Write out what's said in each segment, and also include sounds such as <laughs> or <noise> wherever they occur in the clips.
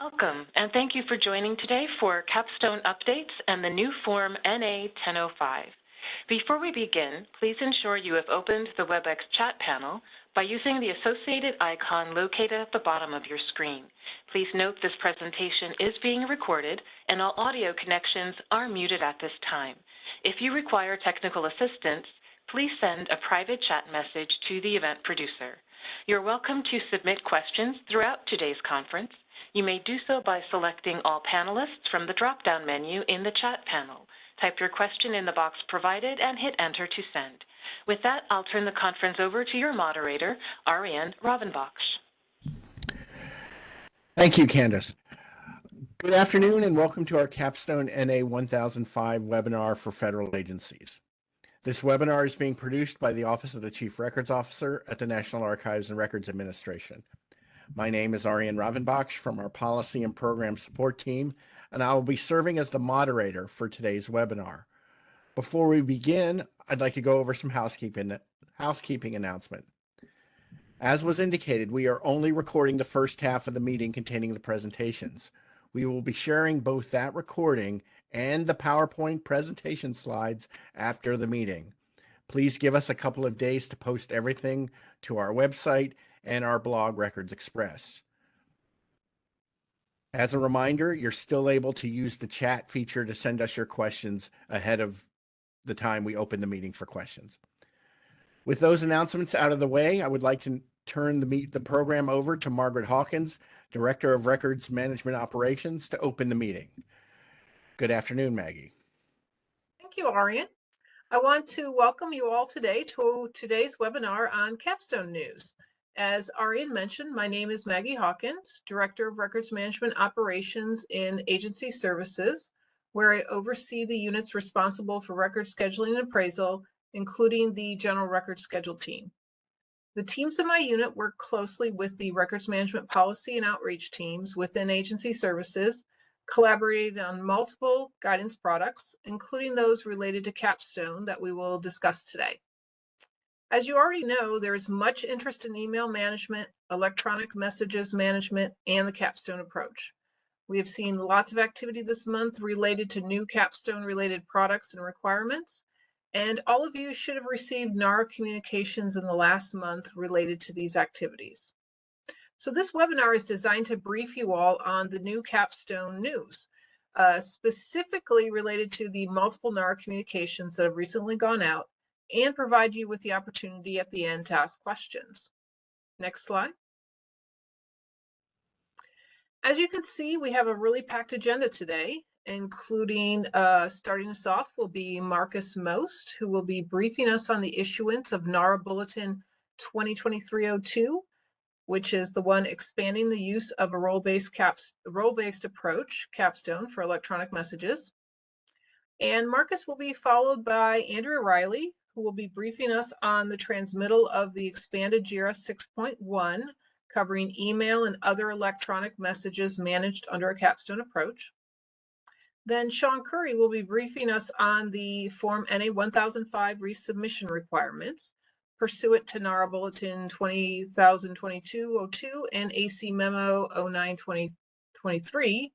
Welcome, and thank you for joining today for Capstone Updates and the new Form NA 1005. Before we begin, please ensure you have opened the WebEx chat panel by using the associated icon located at the bottom of your screen. Please note this presentation is being recorded and all audio connections are muted at this time. If you require technical assistance, please send a private chat message to the event producer. You're welcome to submit questions throughout today's conference. You may do so by selecting all panelists from the drop-down menu in the chat panel. Type your question in the box provided and hit enter to send. With that, I'll turn the conference over to your moderator, Ariane Ravenbach. Thank you, Candace. Good afternoon and welcome to our Capstone NA 1005 webinar for federal agencies. This webinar is being produced by the Office of the Chief Records Officer at the National Archives and Records Administration. My name is Ariane Ravenbach from our Policy and Program Support team, and I will be serving as the moderator for today's webinar. Before we begin, I'd like to go over some housekeeping, housekeeping announcement. As was indicated, we are only recording the first half of the meeting containing the presentations. We will be sharing both that recording and the PowerPoint presentation slides after the meeting. Please give us a couple of days to post everything to our website and our blog Records Express. As a reminder, you're still able to use the chat feature to send us your questions ahead of the time we open the meeting for questions. With those announcements out of the way, I would like to turn the meet the program over to Margaret Hawkins, Director of Records Management Operations, to open the meeting. Good afternoon, Maggie. Thank you, Ariane. I want to welcome you all today to today's webinar on Capstone News. As Ariane mentioned, my name is Maggie Hawkins, Director of Records Management Operations in Agency Services, where I oversee the units responsible for record scheduling and appraisal, including the General Record Schedule team. The teams in my unit work closely with the records management policy and outreach teams within agency services, collaborating on multiple guidance products, including those related to Capstone that we will discuss today. As you already know, there is much interest in email management, electronic messages management, and the Capstone approach. We have seen lots of activity this month related to new capstone related products and requirements. And all of you should have received NARA communications in the last month related to these activities. So this webinar is designed to brief you all on the new capstone news, uh, specifically related to the multiple NARA communications that have recently gone out and provide you with the opportunity at the end to ask questions. Next slide. As you can see, we have a really packed agenda today, including uh, starting us off will be Marcus Most, who will be briefing us on the issuance of NARA Bulletin 2023-02, which is the one expanding the use of a role-based caps role-based approach, capstone, for electronic messages. And Marcus will be followed by Andrea Riley, who will be briefing us on the transmittal of the expanded GRS 6.1 covering email and other electronic messages managed under a capstone approach. Then Sean Curry will be briefing us on the Form NA 1005 resubmission requirements pursuant to NARA Bulletin 20022-02 and AC Memo 09-2023.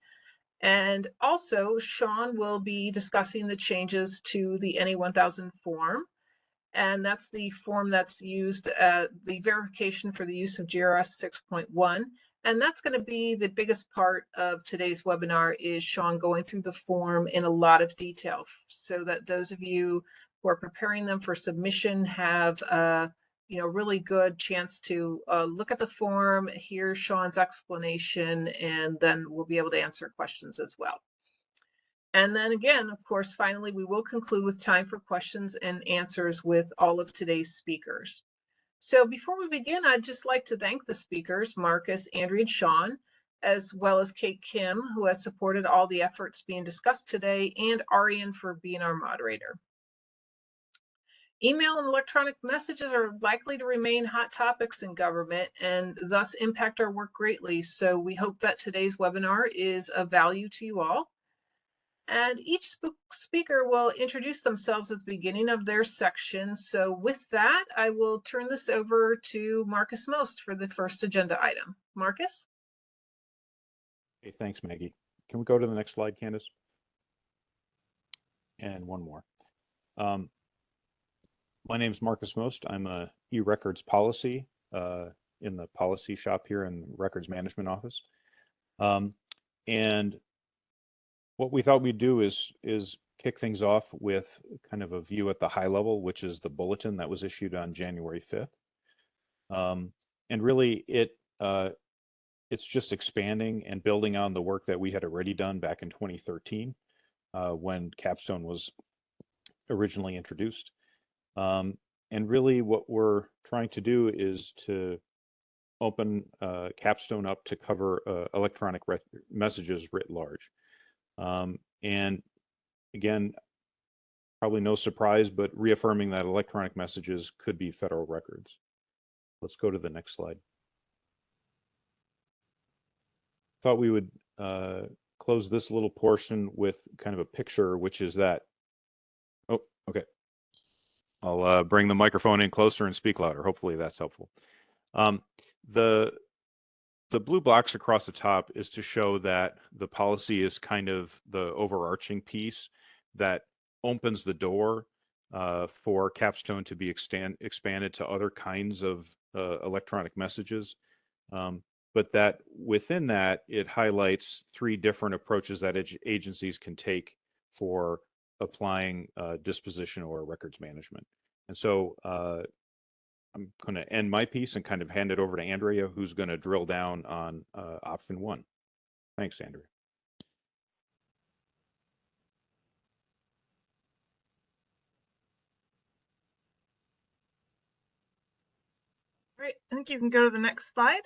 And also, Sean will be discussing the changes to the NA 1000 form and that's the form that's used, uh, the verification for the use of GRS 6.1. And that's going to be the biggest part of today's webinar is Sean going through the form in a lot of detail so that those of you who are preparing them for submission have a you know, really good chance to uh, look at the form, hear Sean's explanation, and then we'll be able to answer questions as well. And then again, of course, finally, we will conclude with time for questions and answers with all of today's speakers. So before we begin, I'd just like to thank the speakers, Marcus, Andrea, and Sean, as well as Kate Kim, who has supported all the efforts being discussed today, and Ariane for being our moderator. Email and electronic messages are likely to remain hot topics in government and thus impact our work greatly. So we hope that today's webinar is of value to you all. And each speaker will introduce themselves at the beginning of their section. So with that, I will turn this over to Marcus Most for the first agenda item. Marcus? Hey, thanks, Maggie. Can we go to the next slide, Candace? And one more. Um, my is Marcus Most. I'm a e-records policy uh, in the policy shop here in the records management office. Um, and what we thought we'd do is is kick things off with kind of a view at the high level, which is the bulletin that was issued on January 5th. Um, and really it uh, it's just expanding and building on the work that we had already done back in 2013 uh, when Capstone was originally introduced. Um, and really what we're trying to do is to open uh, Capstone up to cover uh, electronic messages writ large. Um, and again, probably no surprise, but reaffirming that electronic messages could be federal records. Let's go to the next slide. Thought we would uh, close this little portion with kind of a picture, which is that. Oh, okay. I'll uh, bring the microphone in closer and speak louder. Hopefully that's helpful. Um, the the blue blocks across the top is to show that the policy is kind of the overarching piece that opens the door uh, for Capstone to be extend, expanded to other kinds of uh, electronic messages. Um, but that within that, it highlights three different approaches that agencies can take for applying uh, disposition or records management. And so uh, I'm going to end my piece and kind of hand it over to Andrea, who's going to drill down on uh, option one. Thanks, Andrea. Great, I think you can go to the next slide.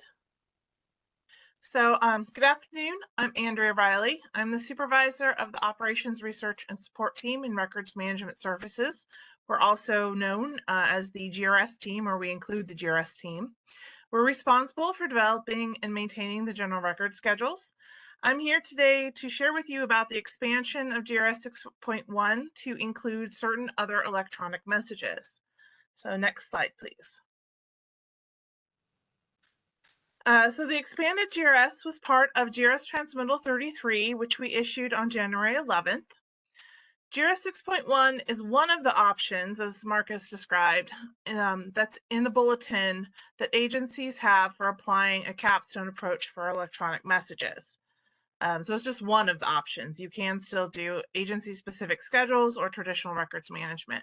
So um, good afternoon, I'm Andrea Riley. I'm the supervisor of the Operations Research and Support Team in Records Management Services, we're also known uh, as the GRS team, or we include the GRS team. We're responsible for developing and maintaining the general record schedules. I'm here today to share with you about the expansion of GRS 6.1 to include certain other electronic messages. So next slide, please. Uh, so the expanded GRS was part of GRS Transmittal 33, which we issued on January 11th. GRS 6.1 is one of the options, as Marcus described, um, that's in the bulletin that agencies have for applying a capstone approach for electronic messages. Um, so it's just one of the options. You can still do agency-specific schedules or traditional records management.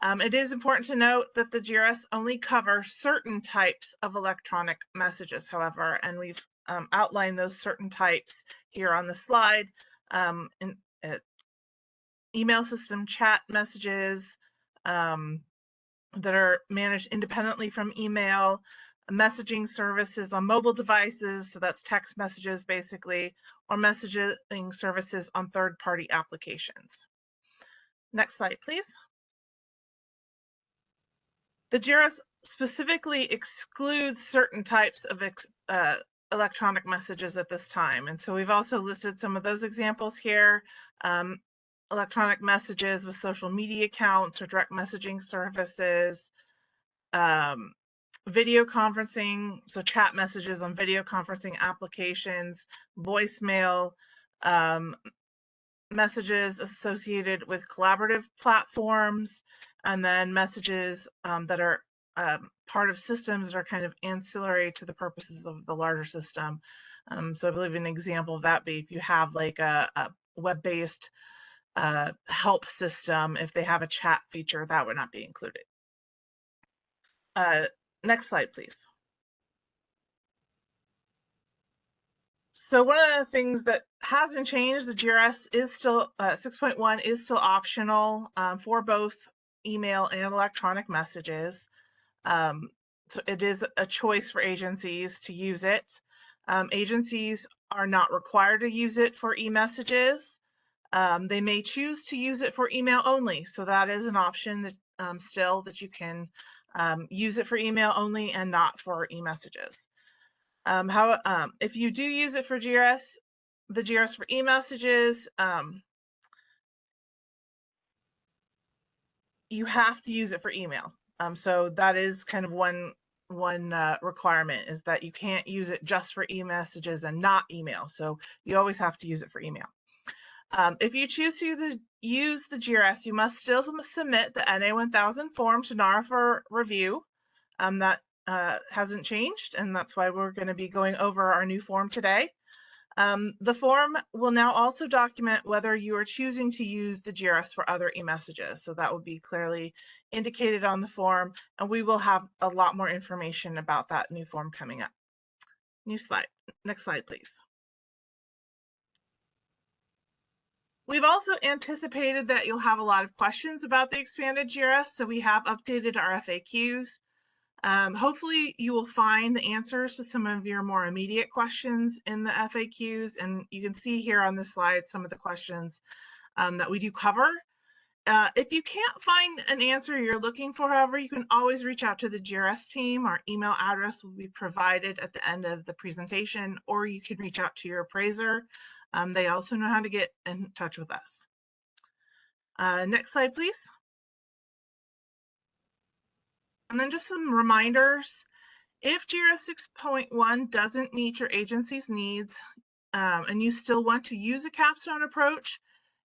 Um, it is important to note that the GRS only cover certain types of electronic messages, however, and we've um, outlined those certain types here on the slide. Um, in, email system chat messages um, that are managed independently from email, messaging services on mobile devices, so that's text messages basically, or messaging services on third-party applications. Next slide, please. The GRS specifically excludes certain types of uh, electronic messages at this time. And so we've also listed some of those examples here. Um, electronic messages with social media accounts or direct messaging services, um, video conferencing, so chat messages on video conferencing applications, voicemail, um, messages associated with collaborative platforms, and then messages um, that are um, part of systems that are kind of ancillary to the purposes of the larger system. Um, so I believe an example of that be if you have like a, a web-based uh, help system, if they have a chat feature, that would not be included. Uh, next slide, please. So one of the things that hasn't changed, the GRS is still, uh, 6.1 is still optional um, for both email and electronic messages. Um, so it is a choice for agencies to use it. Um, agencies are not required to use it for e-messages. Um, they may choose to use it for email only. So that is an option that um, still that you can um, use it for email only and not for e-messages. Um, how um, if you do use it for GRS, the GRS for e-messages, um, you have to use it for email. so that is kind of one one uh, requirement is that you can't use it just for e-messages and not email. So you always have to use it for email. Um, if you choose to use the, use the GRS, you must still submit the NA1000 form to NARA for review. Um, that uh, hasn't changed, and that's why we're going to be going over our new form today. Um, the form will now also document whether you are choosing to use the GRS for other e-messages. So that will be clearly indicated on the form, and we will have a lot more information about that new form coming up. New slide. Next slide, please. We've also anticipated that you'll have a lot of questions about the expanded GRS, so we have updated our FAQs. Um, hopefully you will find the answers to some of your more immediate questions in the FAQs, and you can see here on this slide some of the questions um, that we do cover. Uh, if you can't find an answer you're looking for, however, you can always reach out to the GRS team. Our email address will be provided at the end of the presentation, or you can reach out to your appraiser. Um, they also know how to get in touch with us. Uh, next slide, please. And then just some reminders. If GRS 6.1 doesn't meet your agency's needs um, and you still want to use a capstone approach,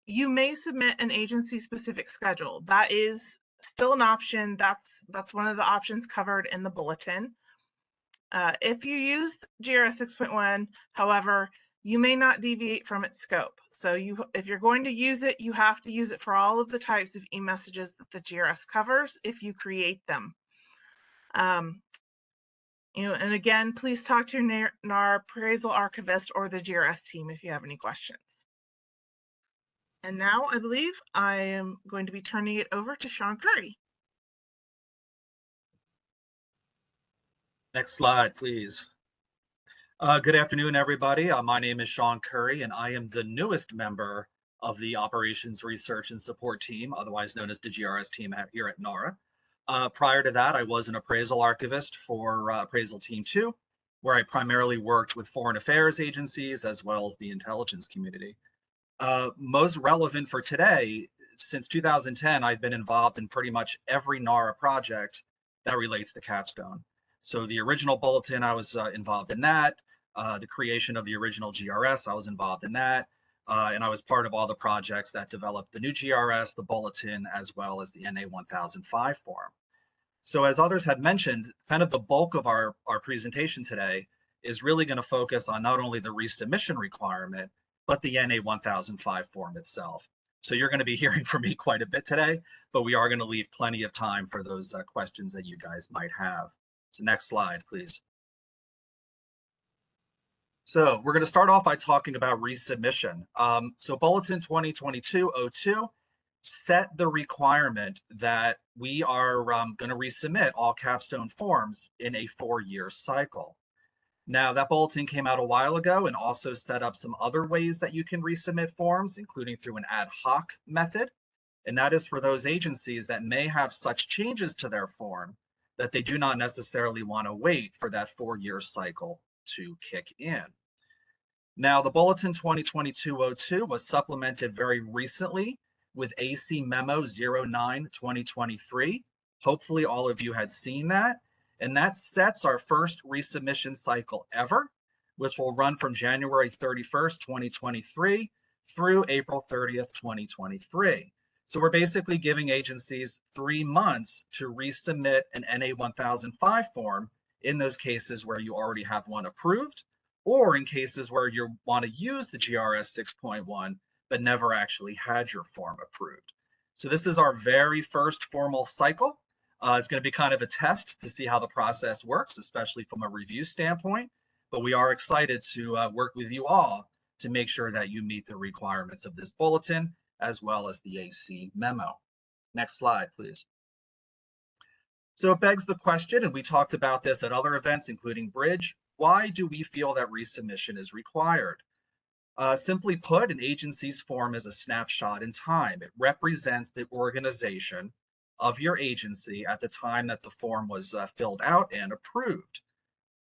you may submit an agency specific schedule. That is still an option. That's, that's one of the options covered in the bulletin. Uh, if you use GRS 6.1, however, you may not deviate from its scope. So you, if you're going to use it, you have to use it for all of the types of e-messages that the GRS covers if you create them. Um, you know, and again, please talk to your NARA appraisal archivist or the GRS team if you have any questions. And now I believe I am going to be turning it over to Sean Curry. Next slide, please. Uh, good afternoon, everybody. Uh, my name is Sean Curry, and I am the newest member of the Operations Research and Support Team, otherwise known as the GRS team here at NARA. Uh, prior to that, I was an appraisal archivist for uh, Appraisal Team 2, where I primarily worked with foreign affairs agencies as well as the intelligence community. Uh, most relevant for today, since 2010, I've been involved in pretty much every NARA project that relates to Capstone. So the original bulletin, I was uh, involved in that. Uh, the creation of the original GRS, I was involved in that. Uh, and I was part of all the projects that developed the new GRS, the bulletin, as well as the NA 1005 form. So as others had mentioned, kind of the bulk of our, our presentation today is really going to focus on not only the resubmission requirement, but the NA 1005 form itself. So you're going to be hearing from me quite a bit today, but we are going to leave plenty of time for those uh, questions that you guys might have. So next slide, please. So we're going to start off by talking about resubmission. Um, so Bulletin 2022-02 set the requirement that we are um, going to resubmit all capstone forms in a four-year cycle. Now that bulletin came out a while ago and also set up some other ways that you can resubmit forms, including through an ad hoc method. And that is for those agencies that may have such changes to their form that they do not necessarily want to wait for that four-year cycle to kick in. Now, the Bulletin 2022-02 was supplemented very recently with AC Memo 09-2023. Hopefully all of you had seen that. And that sets our first resubmission cycle ever, which will run from January 31st, 2023 through April 30th, 2023. So we're basically giving agencies three months to resubmit an NA 1005 form in those cases where you already have one approved, or in cases where you want to use the GRS 6.1 but never actually had your form approved. So this is our very first formal cycle. Uh, it's going to be kind of a test to see how the process works, especially from a review standpoint. But we are excited to uh, work with you all to make sure that you meet the requirements of this bulletin as well as the AC memo. Next slide, please. So it begs the question, and we talked about this at other events, including BRIDG, why do we feel that resubmission is required? Uh, simply put, an agency's form is a snapshot in time. It represents the organization of your agency at the time that the form was uh, filled out and approved.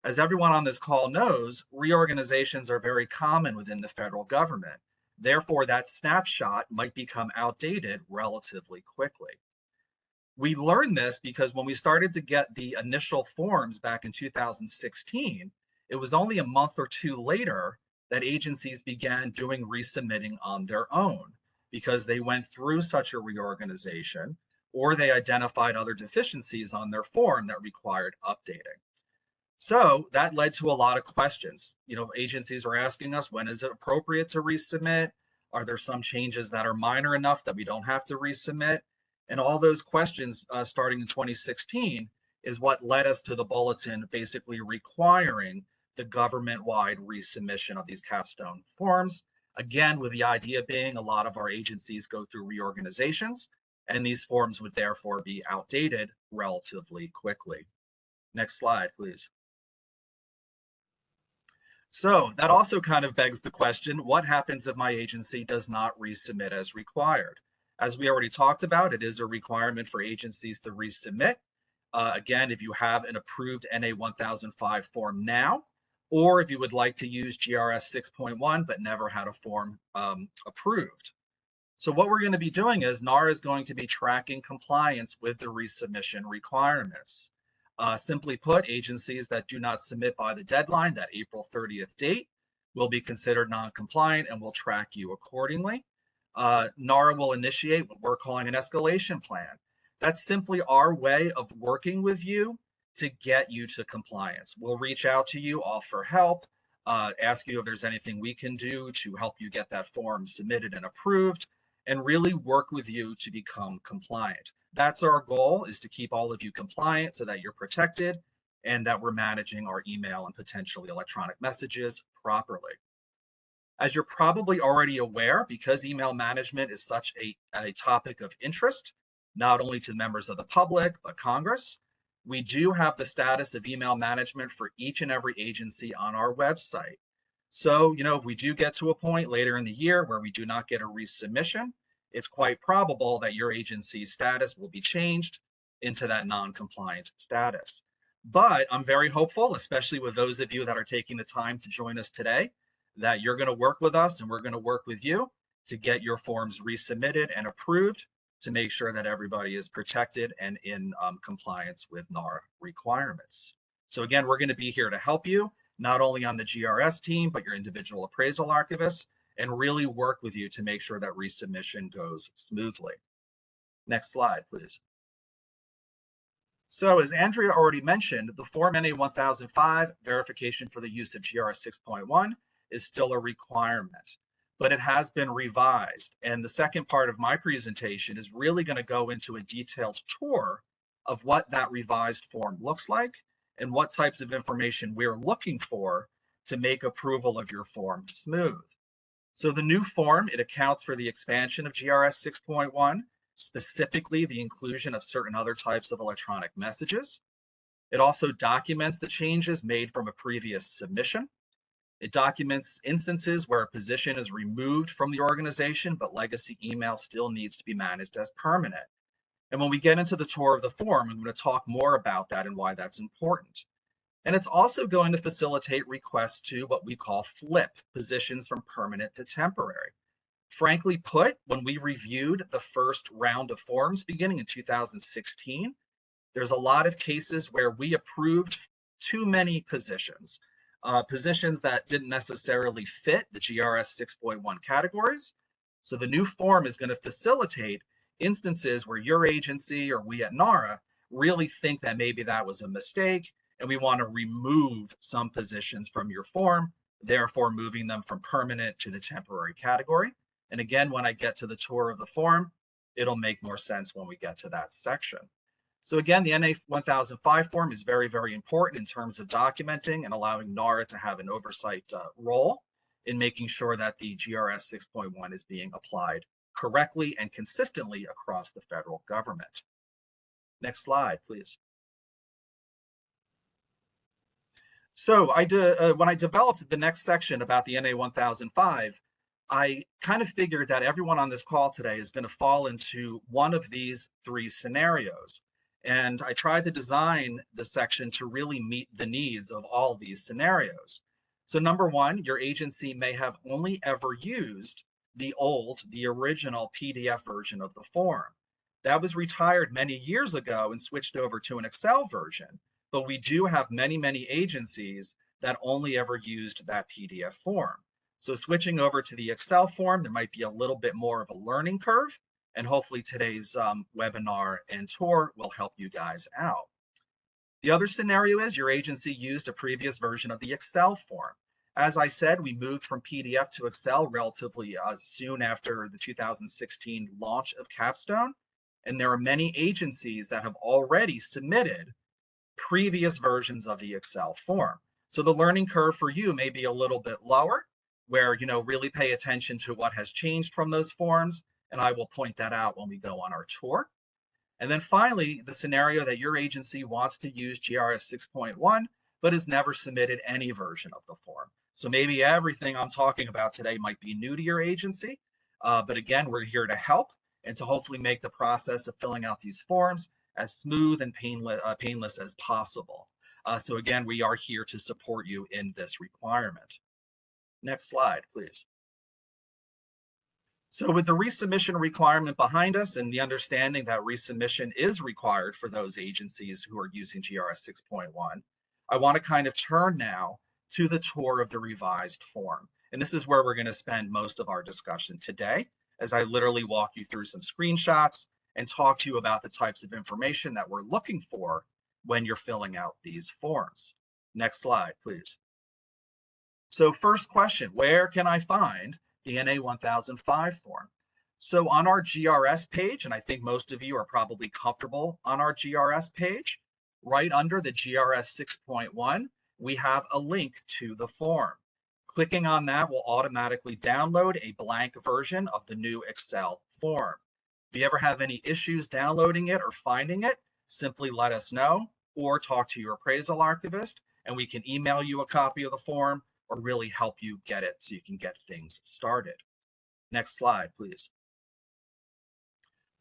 As everyone on this call knows, reorganizations are very common within the federal government. Therefore, that snapshot might become outdated relatively quickly. We learned this because when we started to get the initial forms back in 2016, it was only a month or two later that agencies began doing resubmitting on their own because they went through such a reorganization or they identified other deficiencies on their form that required updating. So that led to a lot of questions. You know, agencies are asking us, when is it appropriate to resubmit? Are there some changes that are minor enough that we don't have to resubmit? And all those questions uh, starting in 2016 is what led us to the bulletin basically requiring the government-wide resubmission of these capstone forms. Again, with the idea being a lot of our agencies go through reorganizations and these forms would therefore be outdated relatively quickly. Next slide, please. So that also kind of begs the question, what happens if my agency does not resubmit as required? As we already talked about, it is a requirement for agencies to resubmit. Uh, again, if you have an approved NA 1005 form now, or if you would like to use GRS 6.1 but never had a form um, approved. So what we're going to be doing is NARA is going to be tracking compliance with the resubmission requirements. Uh, simply put, agencies that do not submit by the deadline, that April 30th date, will be considered non-compliant and will track you accordingly. Uh, NARA will initiate what we're calling an escalation plan. That's simply our way of working with you to get you to compliance. We'll reach out to you, offer help, uh, ask you if there's anything we can do to help you get that form submitted and approved, and really work with you to become compliant. That's our goal is to keep all of you compliant so that you're protected and that we're managing our email and potentially electronic messages properly. As you're probably already aware, because email management is such a, a topic of interest, not only to members of the public, but Congress, we do have the status of email management for each and every agency on our website. So, you know, if we do get to a point later in the year where we do not get a resubmission, it's quite probable that your agency's status will be changed into that non-compliant status. But I'm very hopeful, especially with those of you that are taking the time to join us today, that you're going to work with us and we're going to work with you to get your forms resubmitted and approved to make sure that everybody is protected and in um, compliance with NARA requirements. So again, we're going to be here to help you not only on the GRS team, but your individual appraisal archivists, and really work with you to make sure that resubmission goes smoothly. Next slide, please. So as Andrea already mentioned, the Form NA 1005 verification for the use of GRS 6.1 is still a requirement, but it has been revised. And the second part of my presentation is really going to go into a detailed tour of what that revised form looks like and what types of information we're looking for to make approval of your form smooth. So the new form, it accounts for the expansion of GRS 6.1, specifically the inclusion of certain other types of electronic messages. It also documents the changes made from a previous submission. It documents instances where a position is removed from the organization, but legacy email still needs to be managed as permanent. And when we get into the tour of the form, I'm going to talk more about that and why that's important. And it's also going to facilitate requests to what we call flip positions from permanent to temporary. Frankly put, when we reviewed the first round of forms beginning in 2016, there's a lot of cases where we approved too many positions, uh, positions that didn't necessarily fit the GRS 6.1 categories. So the new form is going to facilitate instances where your agency or we at NARA really think that maybe that was a mistake and we want to remove some positions from your form, therefore moving them from permanent to the temporary category. And again, when I get to the tour of the form, it'll make more sense when we get to that section. So again, the NA 1005 form is very, very important in terms of documenting and allowing NARA to have an oversight uh, role in making sure that the GRS 6.1 is being applied correctly and consistently across the federal government. Next slide, please. So I uh, when I developed the next section about the NA 1005, I kind of figured that everyone on this call today is going to fall into one of these three scenarios. And I tried to design the section to really meet the needs of all these scenarios. So number one, your agency may have only ever used the old, the original PDF version of the form. That was retired many years ago and switched over to an Excel version. But we do have many, many agencies that only ever used that PDF form. So switching over to the Excel form, there might be a little bit more of a learning curve. And hopefully today's um, webinar and tour will help you guys out. The other scenario is your agency used a previous version of the Excel form. As I said, we moved from PDF to Excel relatively uh, soon after the 2016 launch of Capstone. And there are many agencies that have already submitted previous versions of the Excel form. So the learning curve for you may be a little bit lower, where you know really pay attention to what has changed from those forms, and I will point that out when we go on our tour. And then finally, the scenario that your agency wants to use GRS 6.1, but has never submitted any version of the form. So maybe everything I'm talking about today might be new to your agency, uh, but again, we're here to help and to hopefully make the process of filling out these forms as smooth and painless, uh, painless as possible. Uh, so again, we are here to support you in this requirement. Next slide, please. So with the resubmission requirement behind us and the understanding that resubmission is required for those agencies who are using GRS 6.1, I want to kind of turn now to the tour of the revised form. And this is where we're going to spend most of our discussion today as I literally walk you through some screenshots and talk to you about the types of information that we're looking for when you're filling out these forms. Next slide, please. So first question, where can I find the NA 1005 form? So on our GRS page, and I think most of you are probably comfortable on our GRS page, right under the GRS 6.1, we have a link to the form. Clicking on that will automatically download a blank version of the new Excel form. If you ever have any issues downloading it or finding it, simply let us know or talk to your appraisal archivist and we can email you a copy of the form or really help you get it so you can get things started. Next slide, please.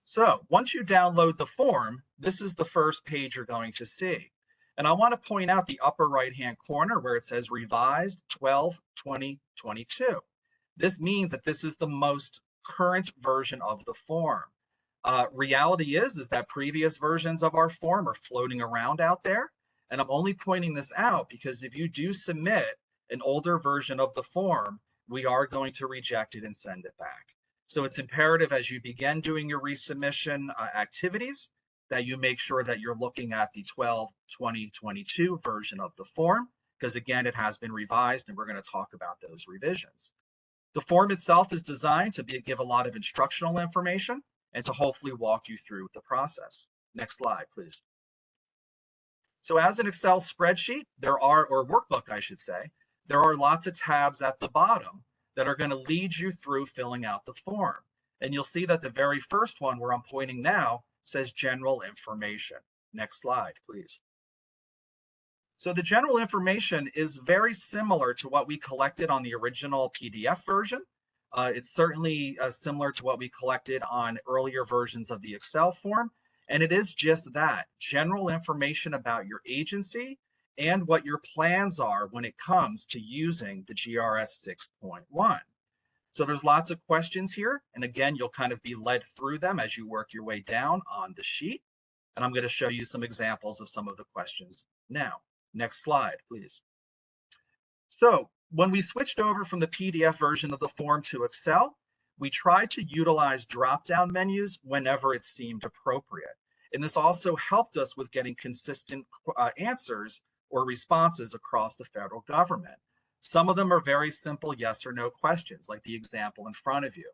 So once you download the form, this is the first page you're going to see. And I want to point out the upper right-hand corner where it says revised 12 2022. This means that this is the most current version of the form. Uh, reality is, is that previous versions of our form are floating around out there. And I'm only pointing this out because if you do submit an older version of the form, we are going to reject it and send it back. So it's imperative as you begin doing your resubmission uh, activities that you make sure that you're looking at the 12 2022 version of the form, because again, it has been revised and we're going to talk about those revisions. The form itself is designed to be, give a lot of instructional information and to hopefully walk you through the process. Next slide, please. So as an Excel spreadsheet, there are, or workbook, I should say, there are lots of tabs at the bottom that are going to lead you through filling out the form. And you'll see that the very first one where I'm pointing now says general information. Next slide, please. So the general information is very similar to what we collected on the original PDF version. Uh, it's certainly uh, similar to what we collected on earlier versions of the Excel form. And it is just that, general information about your agency and what your plans are when it comes to using the GRS 6.1. So there's lots of questions here. And again, you'll kind of be led through them as you work your way down on the sheet. And I'm going to show you some examples of some of the questions now. Next slide, please. So when we switched over from the PDF version of the form to Excel, we tried to utilize drop-down menus whenever it seemed appropriate. And this also helped us with getting consistent uh, answers or responses across the federal government. Some of them are very simple yes or no questions, like the example in front of you.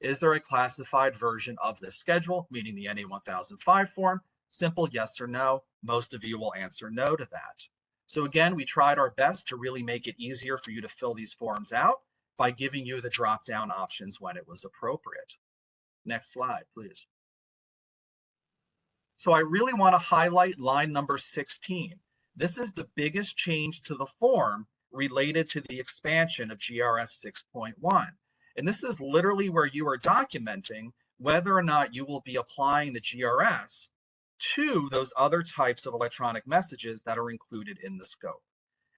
Is there a classified version of this schedule, meaning the NA 1005 form? Simple yes or no. Most of you will answer no to that. So again, we tried our best to really make it easier for you to fill these forms out by giving you the drop-down options when it was appropriate. Next slide, please. So I really want to highlight line number 16. This is the biggest change to the form related to the expansion of GRS 6.1. And this is literally where you are documenting whether or not you will be applying the GRS to those other types of electronic messages that are included in the scope.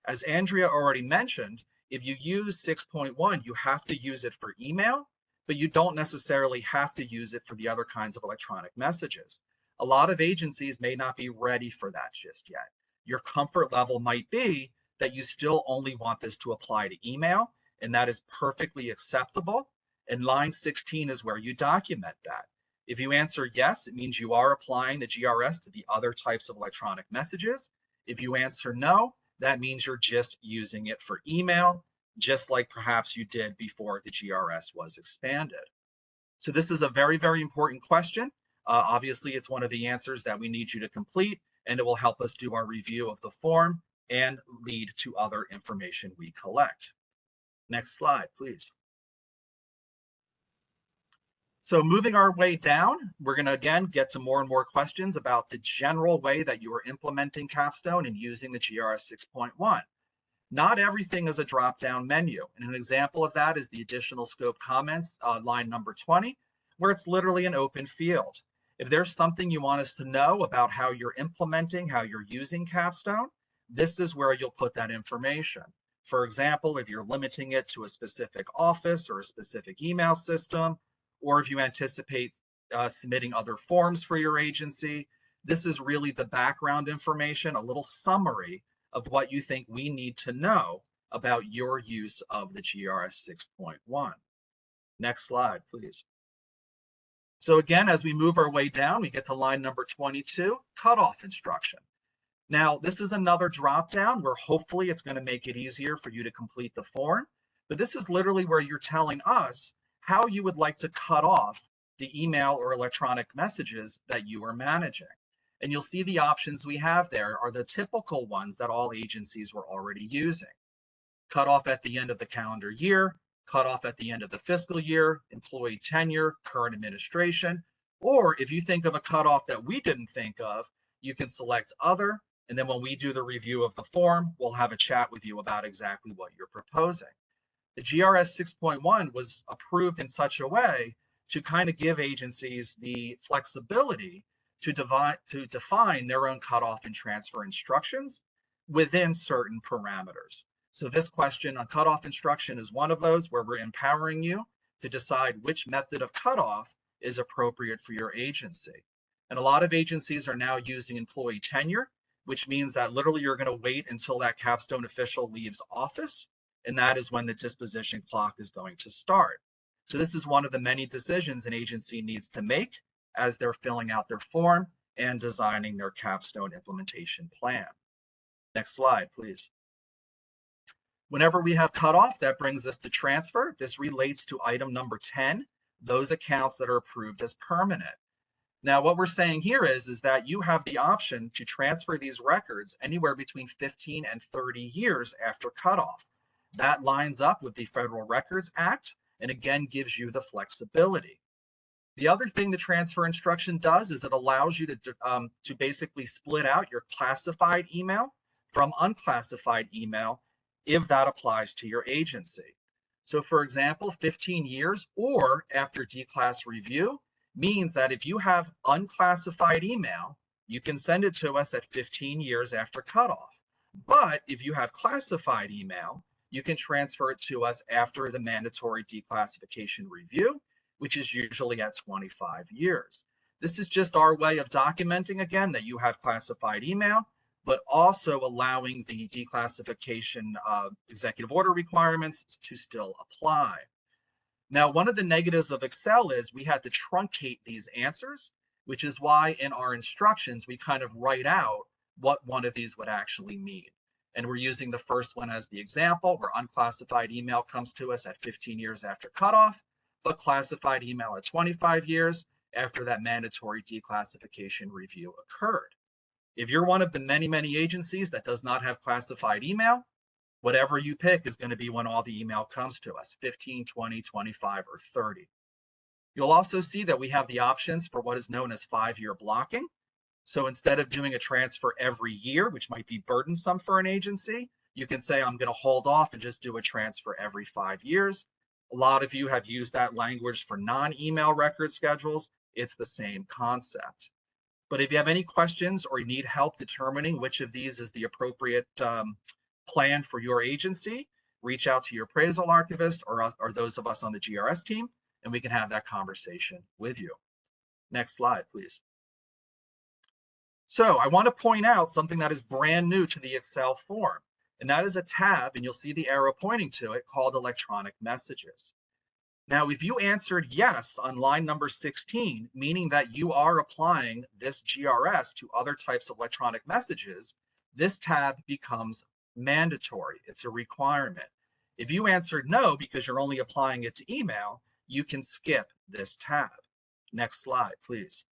As Andrea already mentioned, if you use 6.1, you have to use it for email but you don't necessarily have to use it for the other kinds of electronic messages. A lot of agencies may not be ready for that just yet. Your comfort level might be that you still only want this to apply to email, and that is perfectly acceptable. And line 16 is where you document that. If you answer yes, it means you are applying the GRS to the other types of electronic messages. If you answer no, that means you're just using it for email, just like perhaps you did before the GRS was expanded. So this is a very, very important question. Uh, obviously, it's one of the answers that we need you to complete, and it will help us do our review of the form and lead to other information we collect. Next slide, please. So moving our way down, we're going to again get to more and more questions about the general way that you are implementing Capstone and using the GRS 6.1. Not everything is a drop-down menu. And an example of that is the additional scope comments uh, line number 20, where it's literally an open field. If there's something you want us to know about how you're implementing, how you're using Capstone, this is where you'll put that information. For example, if you're limiting it to a specific office or a specific email system, or if you anticipate uh, submitting other forms for your agency, this is really the background information, a little summary of what you think we need to know about your use of the GRS 6.1. Next slide, please. So again, as we move our way down, we get to line number 22, cutoff instruction. Now, this is another drop down where hopefully it's going to make it easier for you to complete the form. But this is literally where you're telling us how you would like to cut off the email or electronic messages that you are managing. And you'll see the options we have there are the typical ones that all agencies were already using. Cut off at the end of the calendar year, cut off at the end of the fiscal year, employee tenure, current administration, or if you think of a cutoff that we didn't think of, you can select other, and then when we do the review of the form, we'll have a chat with you about exactly what you're proposing. The GRS 6.1 was approved in such a way to kind of give agencies the flexibility to, divide, to define their own cutoff and transfer instructions within certain parameters. So this question on cutoff instruction is one of those where we're empowering you to decide which method of cutoff is appropriate for your agency. And a lot of agencies are now using employee tenure, which means that literally you're going to wait until that capstone official leaves office, and that is when the disposition clock is going to start. So this is one of the many decisions an agency needs to make as they're filling out their form and designing their capstone implementation plan. Next slide, please. Whenever we have cutoff, that brings us to transfer. This relates to item number 10, those accounts that are approved as permanent. Now, what we're saying here is, is that you have the option to transfer these records anywhere between 15 and 30 years after cutoff. That lines up with the Federal Records Act and again gives you the flexibility. The other thing the transfer instruction does is it allows you to, um, to basically split out your classified email from unclassified email if that applies to your agency. So for example, 15 years or after declass review means that if you have unclassified email, you can send it to us at 15 years after cutoff. But if you have classified email, you can transfer it to us after the mandatory declassification review, which is usually at 25 years. This is just our way of documenting again that you have classified email but also allowing the declassification uh, executive order requirements to still apply. Now, one of the negatives of Excel is we had to truncate these answers, which is why in our instructions, we kind of write out what one of these would actually mean. And we're using the first one as the example where unclassified email comes to us at 15 years after cutoff, but classified email at 25 years after that mandatory declassification review occurred. If you're one of the many, many agencies that does not have classified email, whatever you pick is going to be when all the email comes to us, 15, 20, 25, or 30. You'll also see that we have the options for what is known as five-year blocking. So instead of doing a transfer every year, which might be burdensome for an agency, you can say, I'm going to hold off and just do a transfer every five years. A lot of you have used that language for non-email record schedules. It's the same concept. But if you have any questions or you need help determining which of these is the appropriate um, plan for your agency, reach out to your appraisal archivist or, us, or those of us on the GRS team, and we can have that conversation with you. Next slide, please. So I want to point out something that is brand new to the Excel form, and that is a tab, and you'll see the arrow pointing to it called electronic messages. Now, if you answered yes on line number 16, meaning that you are applying this GRS to other types of electronic messages, this tab becomes mandatory. It's a requirement. If you answered no because you're only applying it to email, you can skip this tab. Next slide, please.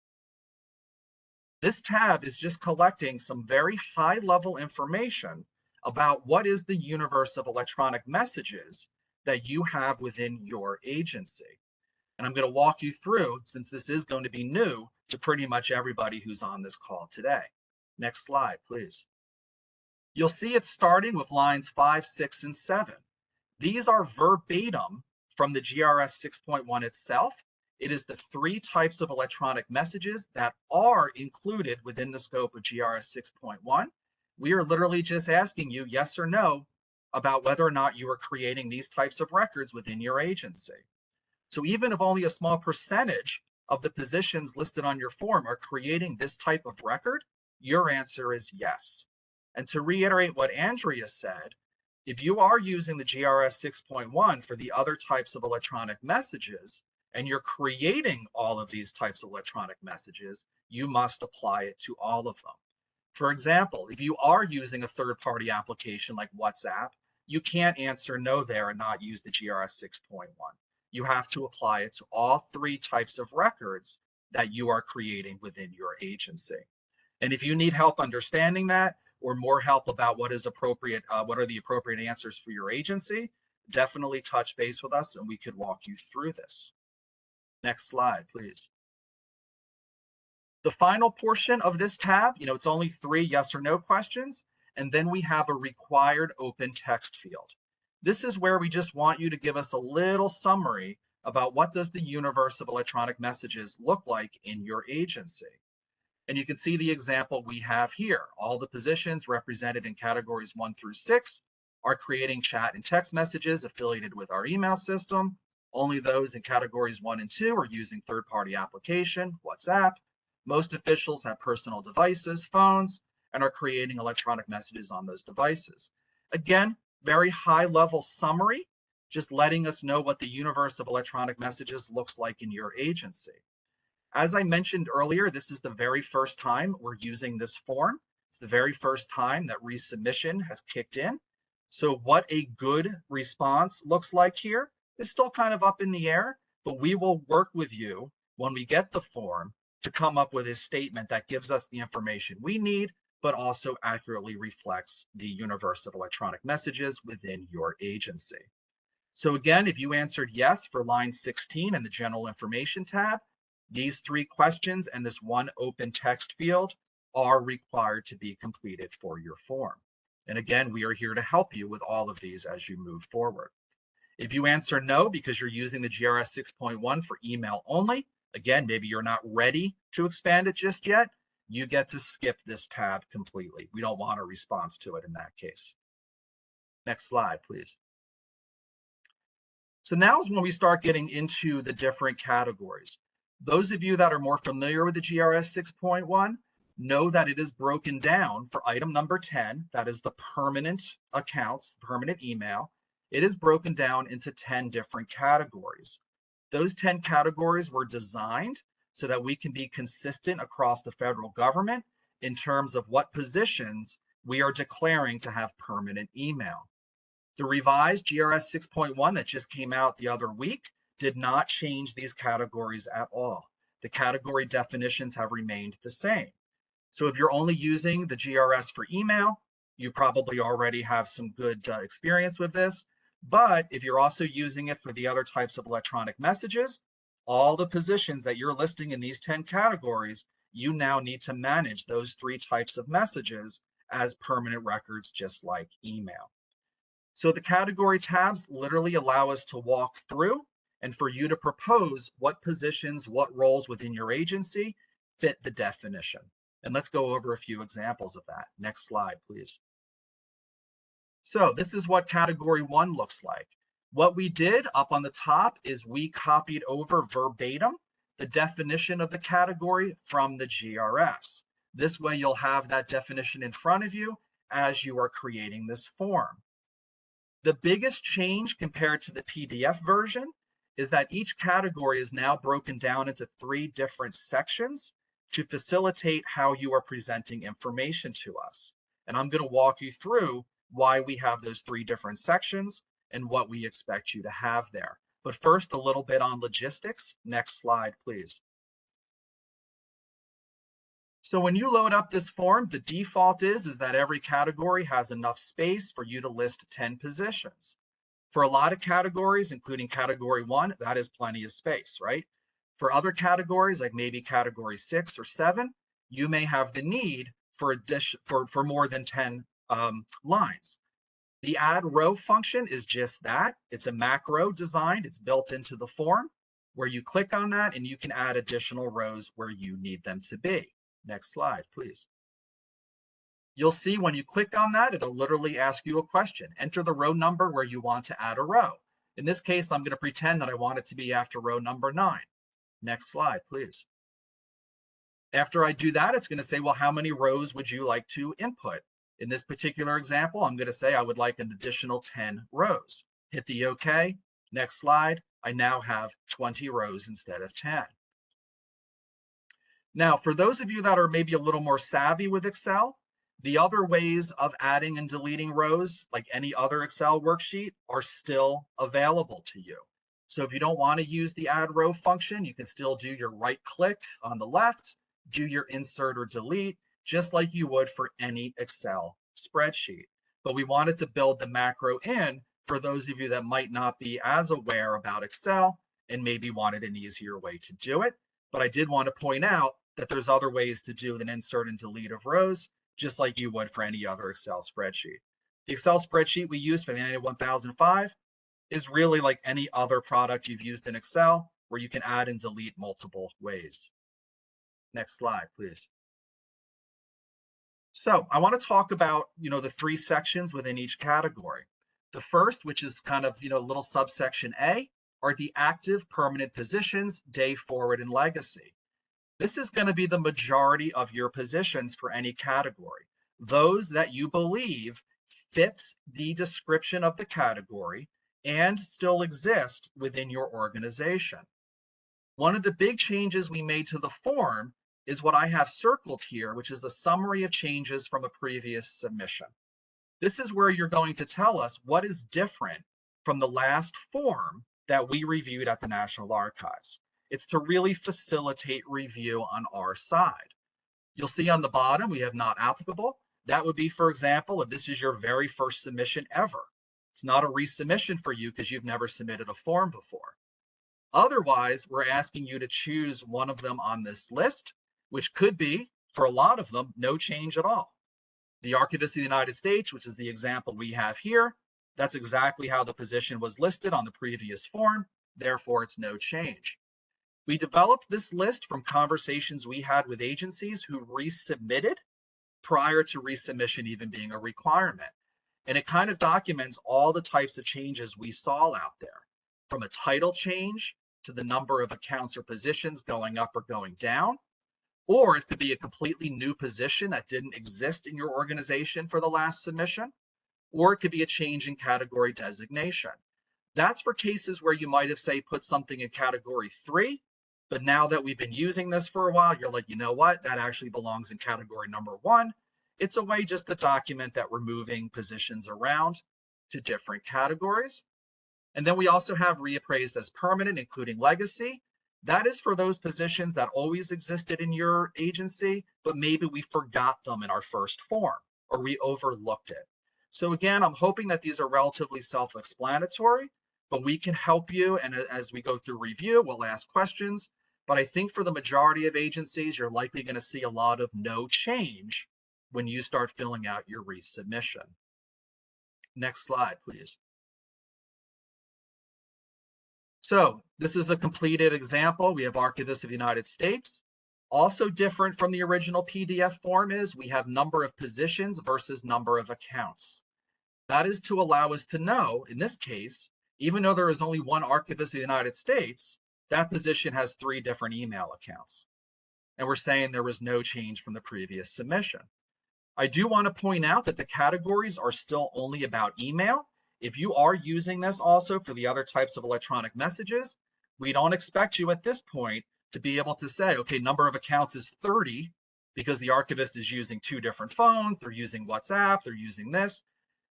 This tab is just collecting some very high level information about what is the universe of electronic messages that you have within your agency. And I'm going to walk you through, since this is going to be new to pretty much everybody who's on this call today. Next slide, please. You'll see it starting with lines five, six, and seven. These are verbatim from the GRS 6.1 itself. It is the three types of electronic messages that are included within the scope of GRS 6.1. We are literally just asking you yes or no about whether or not you are creating these types of records within your agency. So even if only a small percentage of the positions listed on your form are creating this type of record, your answer is yes. And to reiterate what Andrea said, if you are using the GRS 6.1 for the other types of electronic messages, and you're creating all of these types of electronic messages, you must apply it to all of them. For example, if you are using a third-party application like WhatsApp, you can't answer no there and not use the GRS 6.1. You have to apply it to all three types of records that you are creating within your agency. And if you need help understanding that, or more help about what is appropriate, uh, what are the appropriate answers for your agency, definitely touch base with us and we could walk you through this. Next slide, please. The final portion of this tab, you know, it's only three yes or no questions, and then we have a required open text field. This is where we just want you to give us a little summary about what does the universe of electronic messages look like in your agency. And you can see the example we have here. All the positions represented in categories one through six are creating chat and text messages affiliated with our email system. Only those in categories one and two are using third-party application, WhatsApp. Most officials have personal devices, phones, and are creating electronic messages on those devices. Again, very high level summary, just letting us know what the universe of electronic messages looks like in your agency. As I mentioned earlier, this is the very first time we're using this form. It's the very first time that resubmission has kicked in. So what a good response looks like here is still kind of up in the air, but we will work with you when we get the form to come up with a statement that gives us the information we need, but also accurately reflects the universe of electronic messages within your agency. So again, if you answered yes for line 16 in the general information tab, these three questions and this one open text field are required to be completed for your form. And again, we are here to help you with all of these as you move forward. If you answer no because you're using the GRS 6.1 for email only, again, maybe you're not ready to expand it just yet, you get to skip this tab completely. We don't want a response to it in that case. Next slide, please. So now is when we start getting into the different categories. Those of you that are more familiar with the GRS 6.1 know that it is broken down for item number 10, that is the permanent accounts, permanent email. It is broken down into 10 different categories. Those 10 categories were designed so that we can be consistent across the federal government in terms of what positions we are declaring to have permanent email. The revised GRS 6.1 that just came out the other week did not change these categories at all. The category definitions have remained the same. So if you're only using the GRS for email, you probably already have some good uh, experience with this. But if you're also using it for the other types of electronic messages, all the positions that you're listing in these 10 categories, you now need to manage those three types of messages as permanent records, just like email. So the category tabs literally allow us to walk through and for you to propose what positions, what roles within your agency fit the definition. And let's go over a few examples of that. Next slide, please. So this is what category one looks like. What we did up on the top is we copied over verbatim the definition of the category from the GRS. This way you'll have that definition in front of you as you are creating this form. The biggest change compared to the PDF version is that each category is now broken down into three different sections to facilitate how you are presenting information to us. And I'm going to walk you through why we have those three different sections and what we expect you to have there. But first, a little bit on logistics. Next slide, please. So when you load up this form, the default is, is that every category has enough space for you to list 10 positions. For a lot of categories, including category one, that is plenty of space, right? For other categories, like maybe category six or seven, you may have the need for addition for, for more than 10 um, lines. The add row function is just that. It's a macro designed, it's built into the form where you click on that and you can add additional rows where you need them to be. Next slide, please. You'll see when you click on that, it'll literally ask you a question. Enter the row number where you want to add a row. In this case, I'm going to pretend that I want it to be after row number nine. Next slide, please. After I do that, it's going to say, well, how many rows would you like to input? In this particular example, I'm going to say I would like an additional 10 rows. Hit the OK. Next slide. I now have 20 rows instead of 10. Now, for those of you that are maybe a little more savvy with Excel, the other ways of adding and deleting rows, like any other Excel worksheet, are still available to you. So if you don't want to use the add row function, you can still do your right click on the left, do your insert or delete, just like you would for any Excel spreadsheet. But we wanted to build the macro in for those of you that might not be as aware about Excel and maybe wanted an easier way to do it. But I did want to point out that there's other ways to do an insert and delete of rows, just like you would for any other Excel spreadsheet. The Excel spreadsheet we use for the NA 1005 is really like any other product you've used in Excel where you can add and delete multiple ways. Next slide, please. So I want to talk about, you know, the three sections within each category. The first, which is kind of, you know, little subsection A, are the active permanent positions, day forward and legacy. This is going to be the majority of your positions for any category. Those that you believe fit the description of the category and still exist within your organization. One of the big changes we made to the form is what I have circled here, which is a summary of changes from a previous submission. This is where you're going to tell us what is different from the last form that we reviewed at the National Archives. It's to really facilitate review on our side. You'll see on the bottom, we have not applicable. That would be, for example, if this is your very first submission ever. It's not a resubmission for you because you've never submitted a form before. Otherwise, we're asking you to choose one of them on this list which could be, for a lot of them, no change at all. The Archivist of the United States, which is the example we have here, that's exactly how the position was listed on the previous form, therefore it's no change. We developed this list from conversations we had with agencies who resubmitted prior to resubmission even being a requirement. And it kind of documents all the types of changes we saw out there, from a title change to the number of accounts or positions going up or going down, or it could be a completely new position that didn't exist in your organization for the last submission, or it could be a change in category designation. That's for cases where you might have, say, put something in category three, but now that we've been using this for a while, you're like, you know what, that actually belongs in category number one. It's a way just to document that we're moving positions around to different categories. And then we also have reappraised as permanent, including legacy. That is for those positions that always existed in your agency, but maybe we forgot them in our first form or we overlooked it. So again, I'm hoping that these are relatively self-explanatory, but we can help you. And as we go through review, we'll ask questions. But I think for the majority of agencies, you're likely going to see a lot of no change when you start filling out your resubmission. Next slide, please. So this is a completed example. We have Archivist of the United States. Also different from the original PDF form is we have number of positions versus number of accounts. That is to allow us to know, in this case, even though there is only one archivist of the United States, that position has three different email accounts. And we're saying there was no change from the previous submission. I do want to point out that the categories are still only about email. If you are using this also for the other types of electronic messages, we don't expect you at this point to be able to say, okay, number of accounts is 30 because the archivist is using two different phones, they're using WhatsApp, they're using this.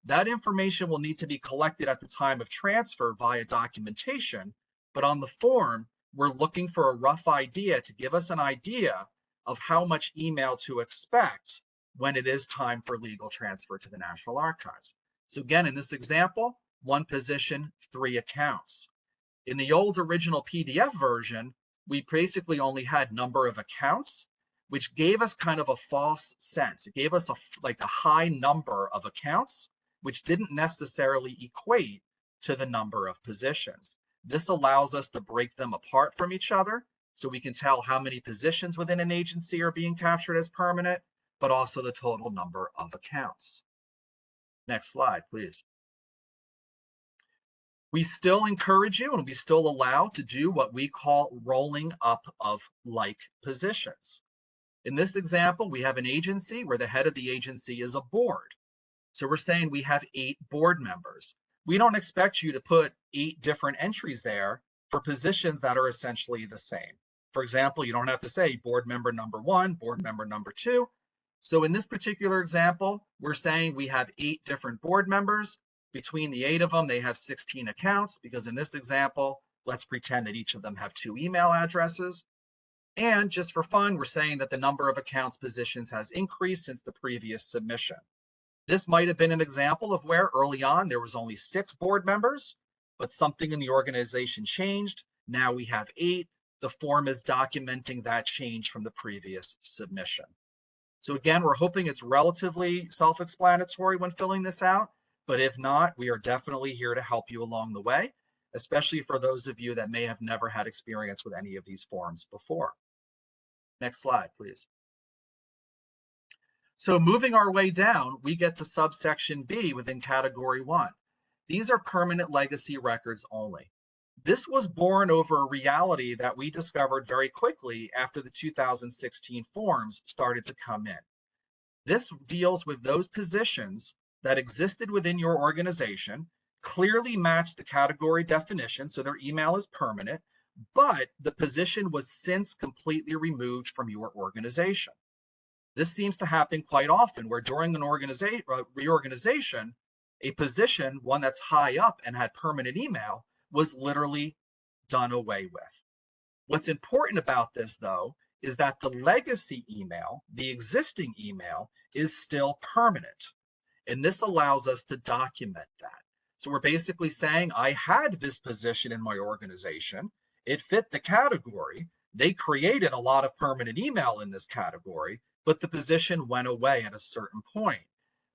That information will need to be collected at the time of transfer via documentation, but on the form, we're looking for a rough idea to give us an idea of how much email to expect when it is time for legal transfer to the National Archives. So again, in this example, one position, three accounts. In the old original PDF version, we basically only had number of accounts, which gave us kind of a false sense. It gave us a like a high number of accounts, which didn't necessarily equate to the number of positions. This allows us to break them apart from each other so we can tell how many positions within an agency are being captured as permanent, but also the total number of accounts. Next slide, please. We still encourage you and we still allow to do what we call rolling up of like positions. In this example, we have an agency where the head of the agency is a board. So we're saying we have eight board members. We don't expect you to put eight different entries there for positions that are essentially the same. For example, you don't have to say board member number one, board member number two. So in this particular example, we're saying we have eight different board members. Between the eight of them, they have 16 accounts because in this example, let's pretend that each of them have two email addresses. And just for fun, we're saying that the number of accounts positions has increased since the previous submission. This might have been an example of where early on there was only six board members, but something in the organization changed. Now we have eight. The form is documenting that change from the previous submission. So again, we're hoping it's relatively self-explanatory when filling this out, but if not, we are definitely here to help you along the way, especially for those of you that may have never had experience with any of these forms before. Next slide, please. So moving our way down, we get to subsection B within category one. These are permanent legacy records only. This was born over a reality that we discovered very quickly after the 2016 forms started to come in. This deals with those positions that existed within your organization, clearly matched the category definition, so their email is permanent, but the position was since completely removed from your organization. This seems to happen quite often where during an organization uh, reorganization, a position, one that's high up and had permanent email, was literally done away with. What's important about this though is that the legacy email, the existing email, is still permanent. And this allows us to document that. So we're basically saying, I had this position in my organization. It fit the category. They created a lot of permanent email in this category but the position went away at a certain point.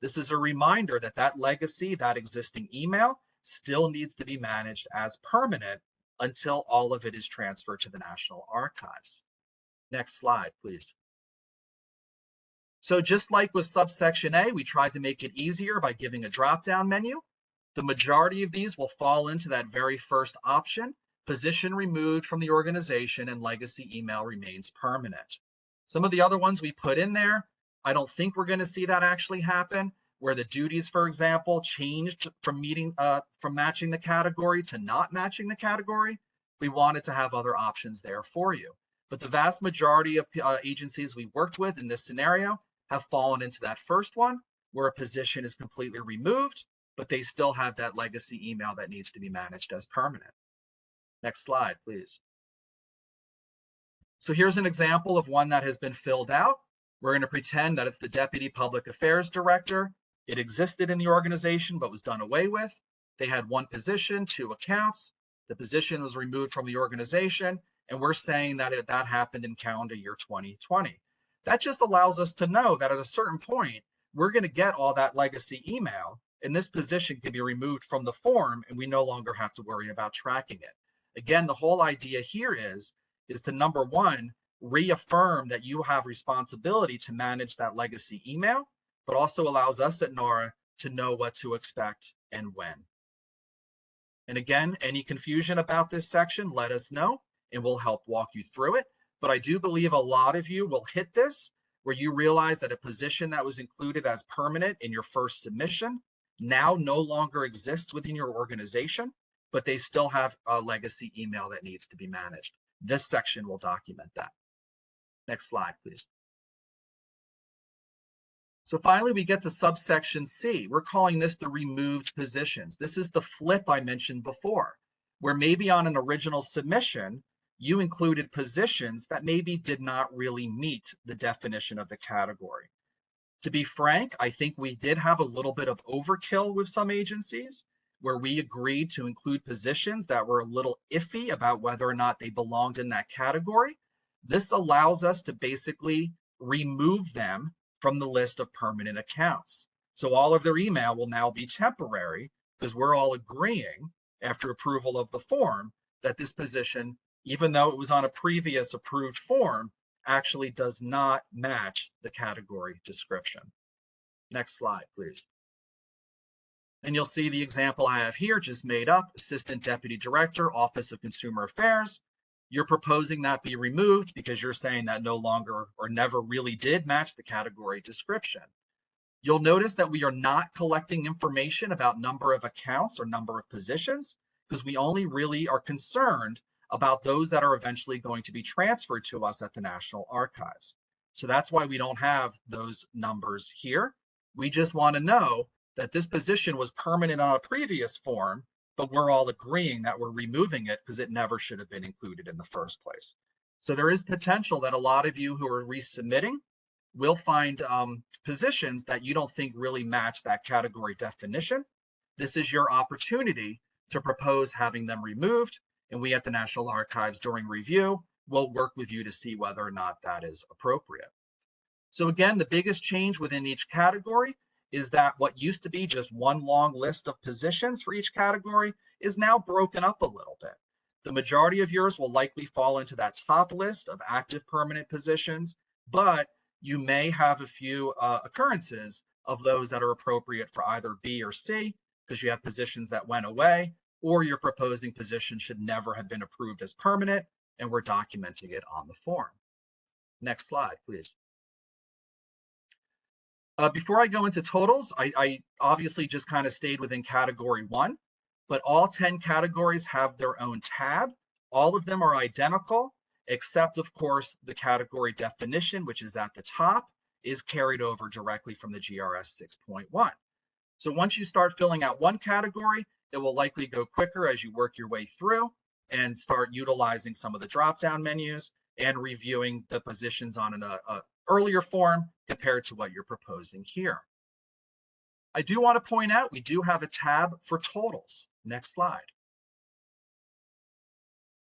This is a reminder that that legacy, that existing email, still needs to be managed as permanent until all of it is transferred to the National Archives. Next slide, please. So just like with subsection A, we tried to make it easier by giving a drop-down menu. The majority of these will fall into that very first option, position removed from the organization and legacy email remains permanent. Some of the other ones we put in there, I don't think we're going to see that actually happen where the duties, for example, changed from meeting uh, from matching the category to not matching the category. We wanted to have other options there for you. But the vast majority of uh, agencies we worked with in this scenario have fallen into that first one where a position is completely removed, but they still have that legacy email that needs to be managed as permanent. Next slide, please. So here's an example of one that has been filled out. We're going to pretend that it's the Deputy Public Affairs Director. It existed in the organization, but was done away with. They had one position, two accounts. The position was removed from the organization, and we're saying that it, that happened in calendar year 2020. That just allows us to know that at a certain point, we're going to get all that legacy email, and this position can be removed from the form, and we no longer have to worry about tracking it. Again, the whole idea here is is to number one, reaffirm that you have responsibility to manage that legacy email, but also allows us at NARA to know what to expect and when. And again, any confusion about this section, let us know and we'll help walk you through it. But I do believe a lot of you will hit this where you realize that a position that was included as permanent in your first submission now no longer exists within your organization, but they still have a legacy email that needs to be managed. This section will document that. Next slide, please. So finally, we get to subsection C. We're calling this the removed positions. This is the flip I mentioned before, where maybe on an original submission, you included positions that maybe did not really meet the definition of the category. To be frank, I think we did have a little bit of overkill with some agencies where we agreed to include positions that were a little iffy about whether or not they belonged in that category. This allows us to basically remove them from the list of permanent accounts. So all of their email will now be temporary because we're all agreeing after approval of the form that this position, even though it was on a previous approved form, actually does not match the category description. Next slide, please. And you'll see the example I have here just made up, Assistant Deputy Director, Office of Consumer Affairs. You're proposing that be removed because you're saying that no longer or never really did match the category description. You'll notice that we are not collecting information about number of accounts or number of positions because we only really are concerned about those that are eventually going to be transferred to us at the National Archives. So that's why we don't have those numbers here. We just want to know that this position was permanent on a previous form, but we're all agreeing that we're removing it because it never should have been included in the first place. So there is potential that a lot of you who are resubmitting will find um, positions that you don't think really match that category definition. This is your opportunity to propose having them removed and we at the National Archives during review will work with you to see whether or not that is appropriate. So again, the biggest change within each category is that what used to be just one long list of positions for each category is now broken up a little bit. The majority of yours will likely fall into that top list of active permanent positions, but you may have a few uh, occurrences of those that are appropriate for either B or C because you have positions that went away or your proposing position should never have been approved as permanent, and we're documenting it on the form. Next slide, please. Uh, before I go into totals, I, I obviously just kind of stayed within category one, but all 10 categories have their own tab. All of them are identical, except of course the category definition, which is at the top, is carried over directly from the GRS 6.1. So once you start filling out one category, it will likely go quicker as you work your way through and start utilizing some of the drop-down menus and reviewing the positions on an a, uh, a earlier form compared to what you're proposing here. I do want to point out we do have a tab for totals. Next slide.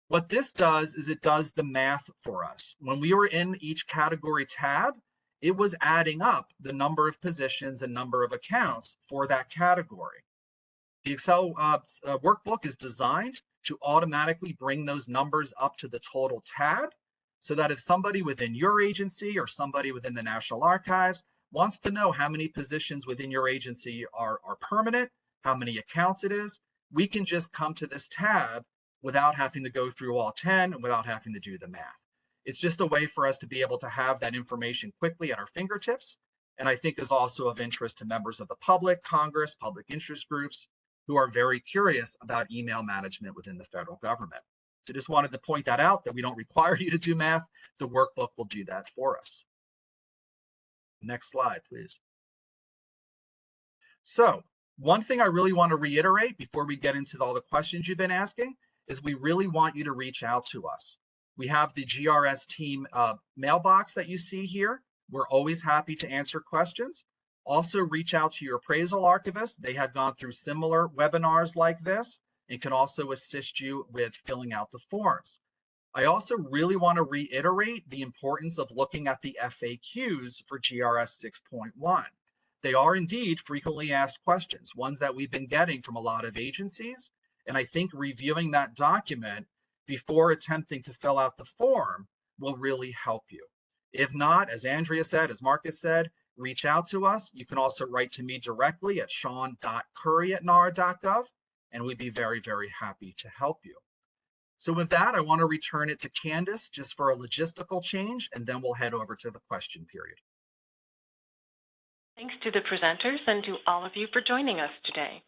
What this does is it does the math for us. When we were in each category tab, it was adding up the number of positions and number of accounts for that category. The Excel uh, uh, workbook is designed to automatically bring those numbers up to the total tab so that if somebody within your agency or somebody within the National Archives wants to know how many positions within your agency are, are permanent, how many accounts it is, we can just come to this tab without having to go through all 10 and without having to do the math. It's just a way for us to be able to have that information quickly at our fingertips. And I think is also of interest to members of the public, Congress, public interest groups, who are very curious about email management within the federal government. So just wanted to point that out that we don't require <laughs> you to do math. The workbook will do that for us. Next slide, please. So one thing I really want to reiterate before we get into all the questions you've been asking is we really want you to reach out to us. We have the GRS team uh, mailbox that you see here. We're always happy to answer questions. Also reach out to your appraisal archivist. They have gone through similar webinars like this and can also assist you with filling out the forms. I also really want to reiterate the importance of looking at the FAQs for GRS 6.1. They are indeed frequently asked questions, ones that we've been getting from a lot of agencies. And I think reviewing that document before attempting to fill out the form will really help you. If not, as Andrea said, as Marcus said, reach out to us. You can also write to me directly at sean.curry at nara.gov. and we'd be very, very happy to help you. So with that, I want to return it to Candace just for a logistical change, and then we'll head over to the question period. Thanks to the presenters and to all of you for joining us today.